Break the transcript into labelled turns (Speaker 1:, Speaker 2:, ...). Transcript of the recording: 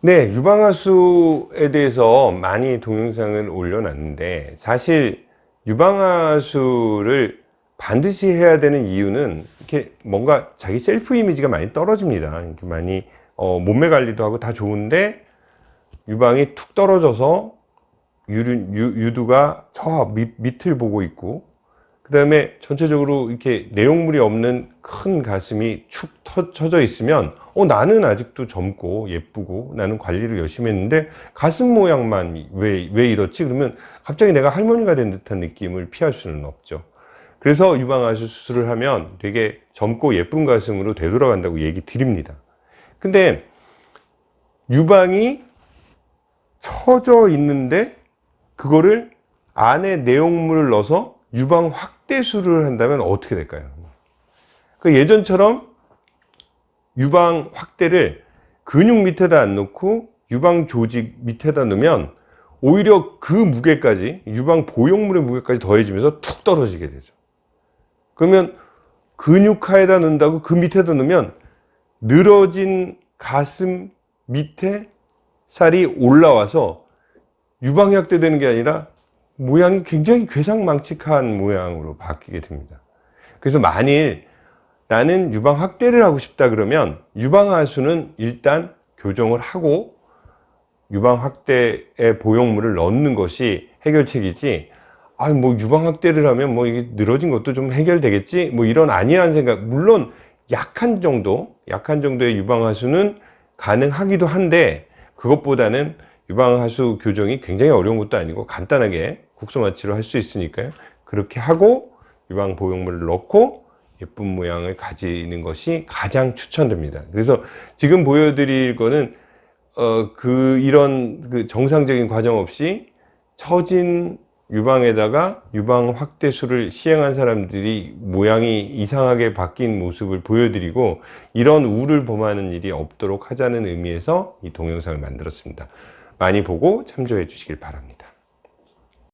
Speaker 1: 네, 유방하수에 대해서 많이 동영상을 올려놨는데 사실 유방하수를 반드시 해야 되는 이유는 이렇게 뭔가 자기 셀프 이미지가 많이 떨어집니다. 이렇게 많이 어, 몸매 관리도 하고 다 좋은데 유방이 툭 떨어져서 유류, 유, 두가저 밑, 밑을 보고 있고 그 다음에 전체적으로 이렇게 내용물이 없는 큰 가슴이 축 터져 있으면 어 나는 아직도 젊고 예쁘고 나는 관리를 열심히 했는데 가슴 모양만 왜, 왜 이렇지? 그러면 갑자기 내가 할머니가 된 듯한 느낌을 피할 수는 없죠. 그래서 유방하수 수술을 하면 되게 젊고 예쁜 가슴으로 되돌아간다고 얘기 드립니다. 근데 유방이 처져 있는데 그거를 안에 내용물을 넣어서 유방 확대술을 한다면 어떻게 될까요? 그 예전처럼 유방 확대를 근육 밑에다 안 놓고 유방 조직 밑에다 넣으면 오히려 그 무게까지 유방 보형물의 무게까지 더해지면서 툭 떨어지게 되죠. 그러면 근육하에다 넣는다고 그 밑에다 넣으면 늘어진 가슴 밑에 살이 올라와서 유방이 확대되는 게 아니라 모양이 굉장히 괴상망측한 모양으로 바뀌게 됩니다. 그래서 만일 나는 유방 확대를 하고 싶다 그러면 유방 하수는 일단 교정을 하고 유방 확대의 보형물을 넣는 것이 해결책이지 아 뭐 유방 확대를 하면 뭐 이게 늘어진 것도 좀 해결되겠지? 뭐 이런 아니라는 생각. 물론 약한 정도 약한 정도의 유방 하수는 가능하기도 한데 그것보다는 유방 하수 교정이 굉장히 어려운 것도 아니고 간단하게 국소마취로 할 수 있으니까요. 그렇게 하고 유방 보형물을 넣고 예쁜 모양을 가지는 것이 가장 추천됩니다. 그래서 지금 보여드릴 거는 어, 그 이런 그 정상적인 과정 없이 처진 유방에다가 유방 확대술을 시행한 사람들이 모양이 이상하게 바뀐 모습을 보여드리고 이런 우를 범하는 일이 없도록 하자는 의미에서 이 동영상을 만들었습니다. 많이 보고 참조해 주시길 바랍니다